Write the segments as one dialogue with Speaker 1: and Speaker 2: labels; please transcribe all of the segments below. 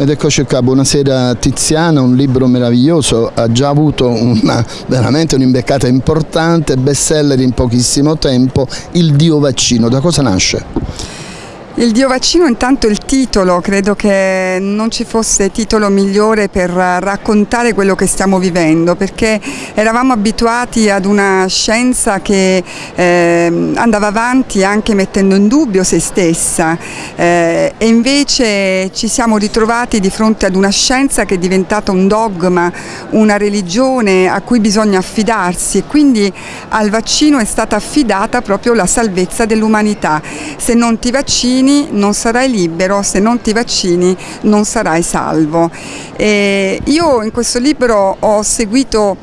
Speaker 1: Ed eccoci qua, buonasera Tiziana, un libro meraviglioso, ha già avuto una, veramente un'imbeccata importante, bestseller in pochissimo tempo, Il Dio Vaccino, da cosa nasce?
Speaker 2: Il Dio vaccino intanto il titolo, credo che non ci fosse titolo migliore per raccontare quello che stiamo vivendo perché eravamo abituati ad una scienza che eh, andava avanti anche mettendo in dubbio se stessa eh, e invece ci siamo ritrovati di fronte ad una scienza che è diventata un dogma, una religione a cui bisogna affidarsi e quindi al vaccino è stata affidata proprio la salvezza dell'umanità. Se non ti vaccini vaccini non sarai libero, se non ti vaccini non sarai salvo. E io in questo libro ho seguito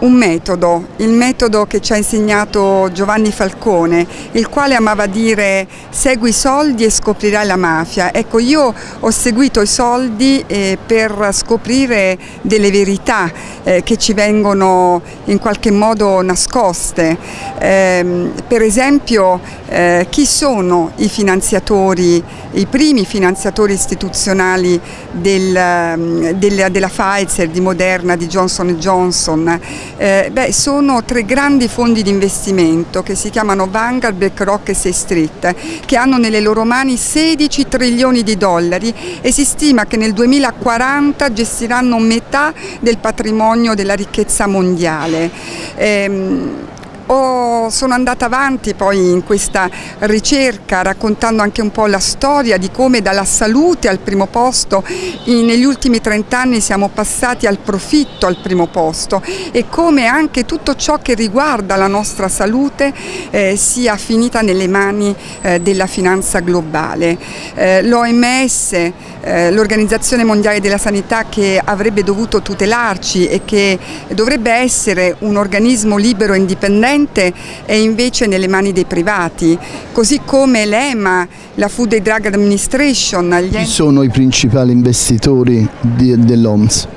Speaker 2: un metodo, il metodo che ci ha insegnato Giovanni Falcone, il quale amava dire segui i soldi e scoprirai la mafia. Ecco, io ho seguito i soldi eh, per scoprire delle verità eh, che ci vengono in qualche modo nascoste. Eh, per esempio, eh, chi sono i finanziatori, i primi finanziatori istituzionali del, del, della Pfizer, di Moderna, di Johnson Johnson? Eh, beh, sono tre grandi fondi di investimento che si chiamano Vanguard, BlackRock e State Street, che hanno nelle loro mani 16 trilioni di dollari e si stima che nel 2040 gestiranno metà del patrimonio della ricchezza mondiale. Eh, ho, sono andata avanti poi in questa ricerca raccontando anche un po' la storia di come dalla salute al primo posto negli ultimi 30 anni siamo passati al profitto al primo posto e come anche tutto ciò che riguarda la nostra salute eh, sia finita nelle mani eh, della finanza globale. Eh, L'OMS, eh, l'Organizzazione Mondiale della Sanità che avrebbe dovuto tutelarci e che dovrebbe essere un organismo libero e indipendente corrente è invece nelle mani dei privati, così come l'EMA, la Food and Drug Administration.
Speaker 1: Chi sono i principali investitori dell'OMS?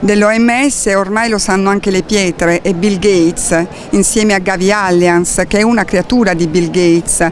Speaker 2: dell'OMS ormai lo sanno anche le pietre e Bill Gates insieme a Gavi Alliance che è una creatura di Bill Gates,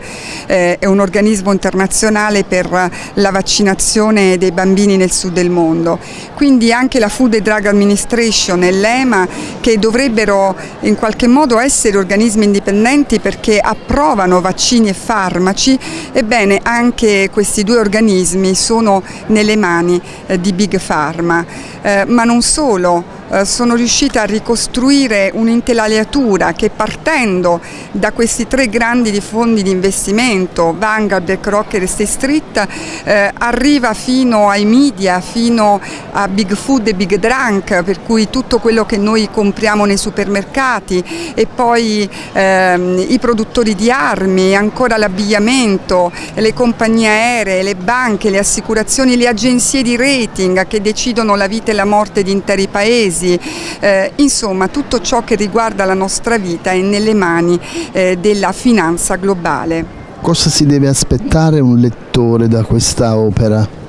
Speaker 2: eh, è un organismo internazionale per la vaccinazione dei bambini nel sud del mondo. Quindi anche la Food and Drug Administration e l'EMA che dovrebbero in qualche modo essere organismi indipendenti perché approvano vaccini e farmaci, ebbene anche questi due organismi sono nelle mani eh, di Big Pharma, eh, ma non solo, sono riuscita a ricostruire un'intelaiatura che partendo da questi tre grandi fondi di investimento, Vanguard, BlackRock e State Street, eh, arriva fino ai media, fino a Big Food e Big Drunk, per cui tutto quello che noi compriamo nei supermercati e poi ehm, i produttori di armi, ancora l'abbigliamento, le compagnie aeree, le banche, le assicurazioni, le agenzie di rating che decidono la vita e la morte di interi paesi paesi, eh, insomma tutto ciò che riguarda la nostra vita è nelle mani eh, della finanza globale.
Speaker 1: Cosa si deve aspettare un lettore da questa opera?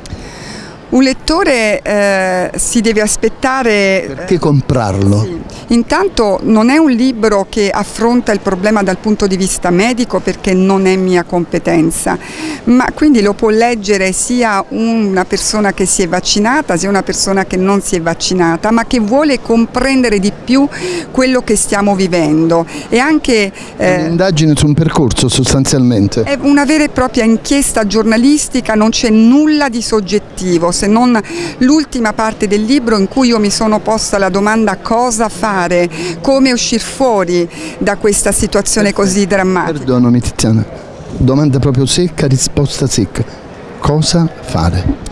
Speaker 2: Un lettore eh, si deve aspettare...
Speaker 1: Perché comprarlo?
Speaker 2: Sì. Intanto non è un libro che affronta il problema dal punto di vista medico perché non è mia competenza, ma quindi lo può leggere sia una persona che si è vaccinata sia una persona che non si è vaccinata, ma che vuole comprendere di più quello che stiamo vivendo. E anche,
Speaker 1: eh, è un'indagine su un percorso sostanzialmente?
Speaker 2: È una vera e propria inchiesta giornalistica, non c'è nulla di soggettivo se non l'ultima parte del libro in cui io mi sono posta la domanda cosa fare, come uscire fuori da questa situazione così drammatica.
Speaker 1: Perdonami Tiziana, domanda proprio secca, risposta secca. Cosa fare?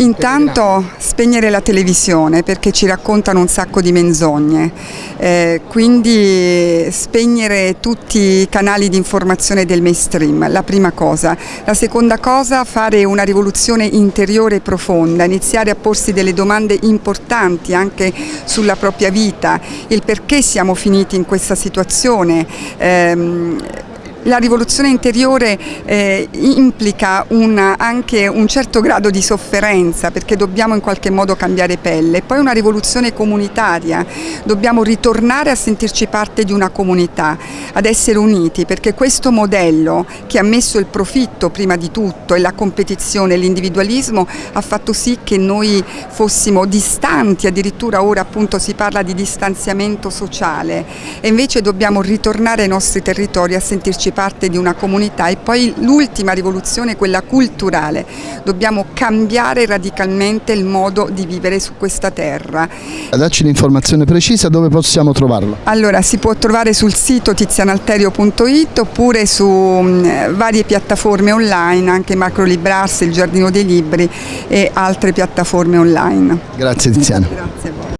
Speaker 2: Intanto spegnere la televisione perché ci raccontano un sacco di menzogne, eh, quindi spegnere tutti i canali di informazione del mainstream, la prima cosa. La seconda cosa fare una rivoluzione interiore e profonda, iniziare a porsi delle domande importanti anche sulla propria vita, il perché siamo finiti in questa situazione. Ehm, la rivoluzione interiore eh, implica una, anche un certo grado di sofferenza perché dobbiamo in qualche modo cambiare pelle, poi una rivoluzione comunitaria, dobbiamo ritornare a sentirci parte di una comunità, ad essere uniti perché questo modello che ha messo il profitto prima di tutto e la competizione, l'individualismo ha fatto sì che noi fossimo distanti, addirittura ora appunto si parla di distanziamento sociale e invece dobbiamo ritornare ai nostri territori a sentirci parte di una comunità e poi l'ultima rivoluzione, quella culturale, dobbiamo cambiare radicalmente il modo di vivere su questa terra.
Speaker 1: Dacci l'informazione precisa dove possiamo trovarlo.
Speaker 2: Allora si può trovare sul sito tizianalterio.it oppure su mh, varie piattaforme online, anche Macro Librarsi, il Giardino dei Libri e altre piattaforme online.
Speaker 1: Grazie Tiziana.
Speaker 2: Grazie a voi.